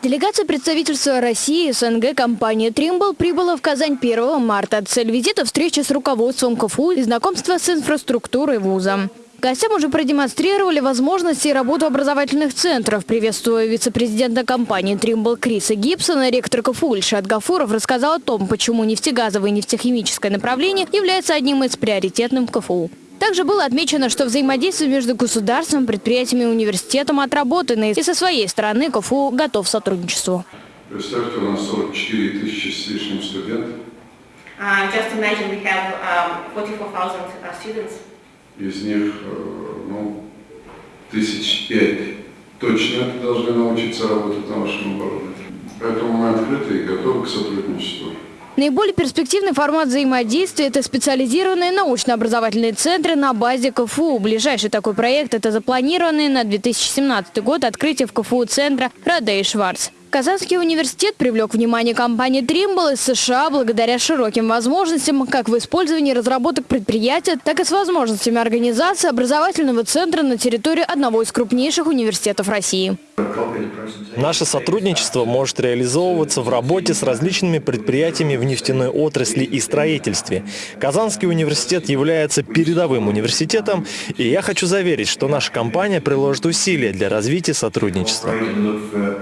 Делегация представительства России СНГ компании «Тримбл» прибыла в Казань 1 марта. Цель визита – встреча с руководством КФУ и знакомство с инфраструктурой вуза. Гостям уже продемонстрировали возможности и работу образовательных центров. Приветствуя вице-президента компании «Тримбл» Криса Гибсона, ректор КФУ Ильшат Гафуров рассказал о том, почему нефтегазовое и нефтехимическое направление является одним из приоритетных КФУ. Также было отмечено, что взаимодействие между государством, предприятиями и университетом отработано, и со своей стороны КФУ готов к сотрудничеству. Представьте, у нас 44 тысячи с лишним студентов. Uh, just imagine we have um, 44,000 uh, students. Из них, э, ну, тысяч пять точно должны научиться работать на вашем оборудовании. Поэтому мы открыты и готовы к сотрудничеству. Наиболее перспективный формат взаимодействия – это специализированные научно-образовательные центры на базе КФУ. Ближайший такой проект – это запланированный на 2017 год открытие в КФУ центра «Радей Шварц». Казанский университет привлек внимание компании Trimble из США благодаря широким возможностям как в использовании разработок предприятия, так и с возможностями организации образовательного центра на территории одного из крупнейших университетов России. Наше сотрудничество может реализовываться в работе с различными предприятиями в нефтяной отрасли и строительстве. Казанский университет является передовым университетом, и я хочу заверить, что наша компания приложит усилия для развития сотрудничества.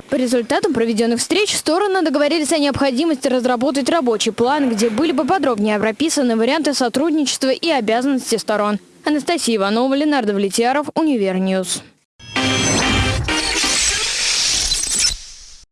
По результатам проведенных встреч стороны договорились о необходимости разработать рабочий план, где были бы подробнее прописаны варианты сотрудничества и обязанности сторон. Анастасия Иванова, Ленар Давлетьяров, Univer News.